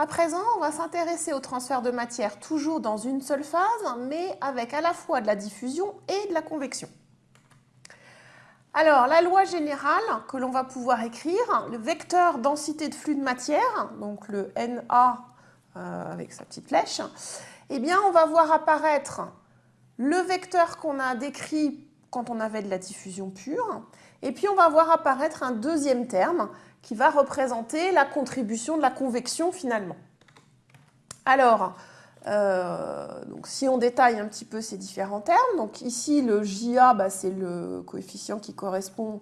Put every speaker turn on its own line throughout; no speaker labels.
À présent, on va s'intéresser au transfert de matière toujours dans une seule phase, mais avec à la fois de la diffusion et de la convection. Alors, la loi générale que l'on va pouvoir écrire, le vecteur densité de flux de matière, donc le NA euh, avec sa petite flèche, eh bien, on va voir apparaître le vecteur qu'on a décrit quand on avait de la diffusion pure, et puis on va voir apparaître un deuxième terme qui va représenter la contribution de la convection finalement. Alors, euh, donc si on détaille un petit peu ces différents termes, donc ici le JA, bah, c'est le coefficient qui correspond,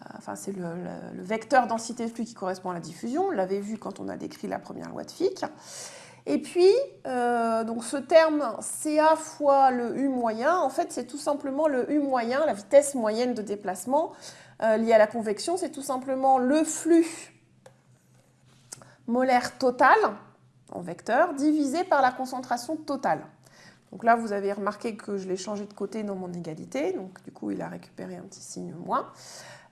euh, enfin c'est le, vecteur densité de flux qui correspond à la diffusion, on l'avait vu quand on a décrit la première loi de Fick. Et puis, euh, donc ce terme CA fois le U moyen, en fait c'est tout simplement le U moyen, la vitesse moyenne de déplacement euh, lié à la convection, c'est tout simplement le flux molaire total en vecteur divisé par la concentration totale. Donc là, vous avez remarqué que je l'ai changé de côté dans mon égalité, donc du coup, il a récupéré un petit signe moins.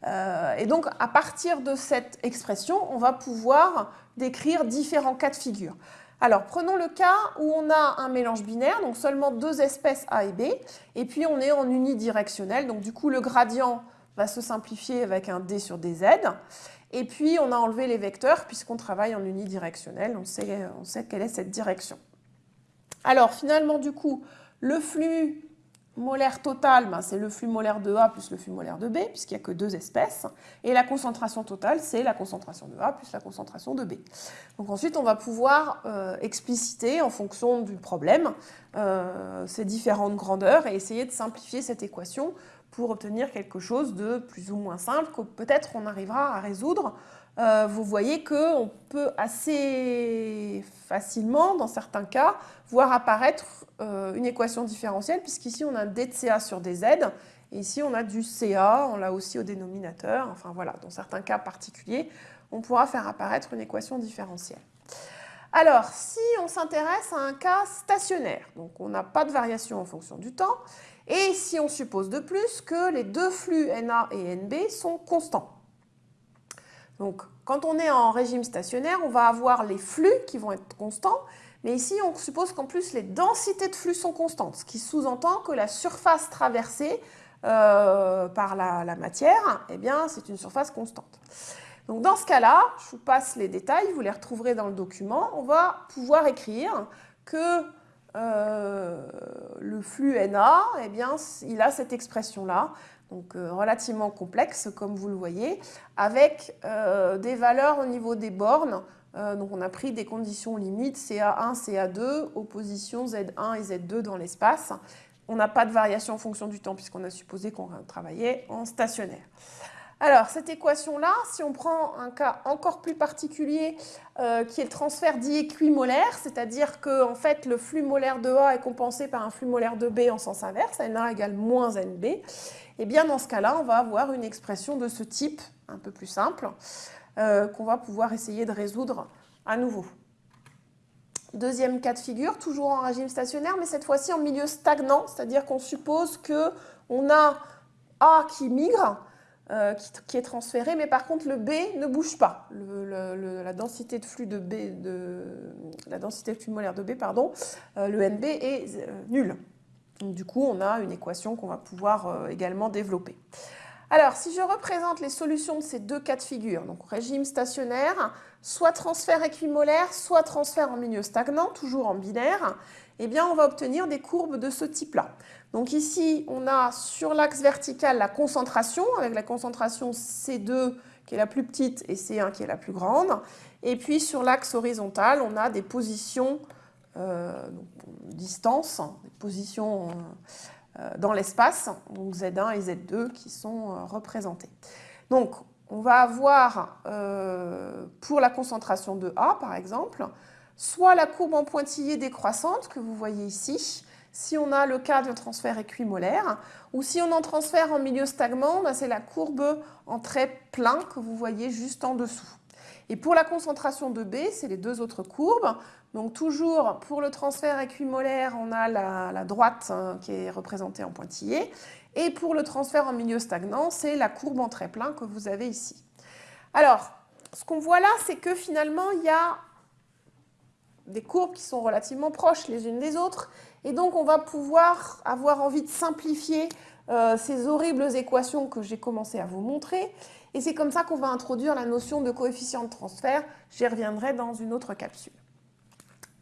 Euh, et donc, à partir de cette expression, on va pouvoir décrire différents cas de figure. Alors, prenons le cas où on a un mélange binaire, donc seulement deux espèces A et B, et puis on est en unidirectionnel, donc du coup, le gradient va se simplifier avec un d sur dz. Et puis, on a enlevé les vecteurs puisqu'on travaille en unidirectionnel. On sait, quelle est cette direction. Alors, finalement, du coup, le flux molaire total, ben, c'est le flux molaire de A plus le flux molaire de B, puisqu'il n'y a que deux espèces. Et la concentration totale, c'est la concentration de A plus la concentration de B. Donc ensuite, on va pouvoir euh, expliciter, en fonction du problème, euh, ces différentes grandeurs et essayer de simplifier cette équation pour obtenir quelque chose de plus ou moins simple que peut-être on arrivera à résoudre. Euh, vous voyez qu'on peut assez facilement, dans certains cas, voir apparaître euh, une équation différentielle, puisqu'ici on a d de CA sur dz, et ici on a du CA, on l'a aussi au dénominateur, enfin voilà, dans certains cas particuliers, on pourra faire apparaître une équation différentielle. Alors, si on s'intéresse à un cas stationnaire, donc on n'a pas de variation en fonction du temps, et si on suppose de plus que les deux flux NA et NB sont constants. Donc, quand on est en régime stationnaire, on va avoir les flux qui vont être constants, mais ici, on suppose qu'en plus, les densités de flux sont constantes, ce qui sous-entend que la surface traversée euh, par la, matière, eh bien, c'est une surface constante. Donc, dans ce cas-là, je vous passe les détails, vous les retrouverez dans le document. On va pouvoir écrire que euh, le flux NA, eh bien, il a cette expression-là, donc euh, relativement complexe, comme vous le voyez, avec euh, des valeurs au niveau des bornes. donc on a pris des conditions limites CA1, CA2, opposition Z1 et Z2 dans l'espace. On n'a pas de variation en fonction du temps puisqu'on a supposé qu'on travaillait en stationnaire. Alors, cette équation-là, si on prend un cas encore plus particulier, euh, qui est le transfert dit équimolaire, c'est-à-dire que en fait, le flux molaire de A est compensé par un flux molaire de B en sens inverse, NA égale moins NB, et eh bien dans ce cas-là, on va avoir une expression de ce type, un peu plus simple, euh, qu'on va pouvoir essayer de résoudre à nouveau. Deuxième cas de figure, toujours en régime stationnaire, mais cette fois-ci en milieu stagnant, c'est-à-dire qu'on suppose qu'on a A qui migre, euh, qui, est transféré, mais par contre le B ne bouge pas. la densité de flux de B, la densité de flux molaire de B, pardon, euh, le NB est euh, nul. Donc, du coup, on a une équation qu'on va pouvoir également développer. Alors, si je représente les solutions de ces deux cas de figure, donc régime stationnaire, soit transfert équimolaire, soit transfert en milieu stagnant, toujours en binaire, eh on va obtenir des courbes de ce type-là. Donc ici, on a sur l'axe vertical la concentration, avec la concentration C2 qui est la plus petite et C1 qui est la plus grande. Et puis sur l'axe horizontal, on a des positions, euh, distance, des positions euh, dans l'espace, donc Z1 et Z2 qui sont euh, représentées. Donc on va avoir, euh, pour la concentration de A par exemple, soit la courbe en pointillé décroissante que vous voyez ici, si on a le cas d'un transfert équimolaire, ou si on en transfère en milieu stagnant, ben, c'est la courbe en trait plein que vous voyez juste en dessous. Et pour la concentration de B, c'est les deux autres courbes. Donc toujours, pour le transfert équimolaire, on a la, droite hein, qui est représentée en pointillé. Et pour le transfert en milieu stagnant, c'est la courbe en trait plein que vous avez ici. Alors, ce qu'on voit là, c'est que finalement, il y a des courbes qui sont relativement proches les unes des autres. Et donc, on va pouvoir avoir envie de simplifier euh, ces horribles équations que j'ai commencé à vous montrer. Et c'est comme ça qu'on va introduire la notion de coefficient de transfert. J'y reviendrai dans une autre capsule.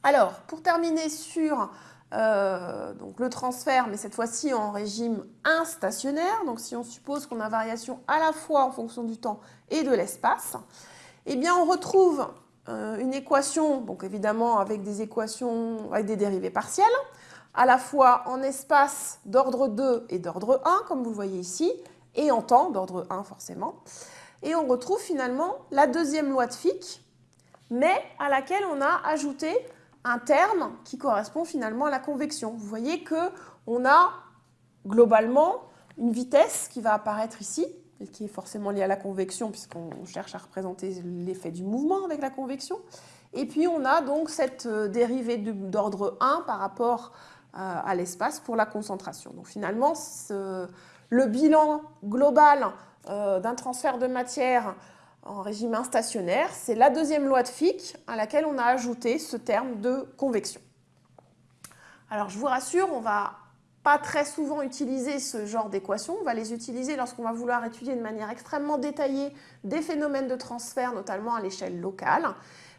Alors, pour terminer sur euh, donc le transfert, mais cette fois-ci en régime instationnaire, donc si on suppose qu'on a variation à la fois en fonction du temps et de l'espace, eh bien on retrouve une équation, donc évidemment avec des équations, avec des dérivées partielles, à la fois en espace d'ordre 2 et d'ordre 1, comme vous voyez ici, et en temps d'ordre 1 forcément. Et on retrouve finalement la deuxième loi de Fick, mais à laquelle on a ajouté un terme qui correspond finalement à la convection. Vous voyez qu'on a globalement une vitesse qui va apparaître ici, qui est forcément liée à la convection, puisqu'on cherche à représenter l'effet du mouvement avec la convection. Et puis on a donc cette euh, dérivée d'ordre 1 par rapport euh, à l'espace pour la concentration. Donc finalement, le bilan global euh, d'un transfert de matière en régime instationnaire, c'est la deuxième loi de Fick à laquelle on a ajouté ce terme de convection. Alors je vous rassure, on va pas très souvent utiliser ce genre d'équations. On va les utiliser lorsqu'on va vouloir étudier de manière extrêmement détaillée des phénomènes de transfert, notamment à l'échelle locale.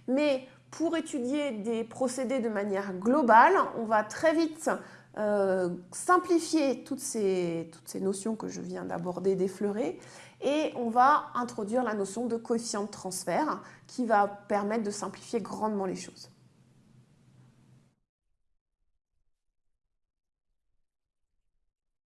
Mais pour étudier des procédés de manière globale, on va très vite euh, simplifier toutes ces, toutes ces notions que je viens d'aborder, d'effleurer, et on va introduire la notion de coefficient de transfert qui va permettre de simplifier grandement les choses.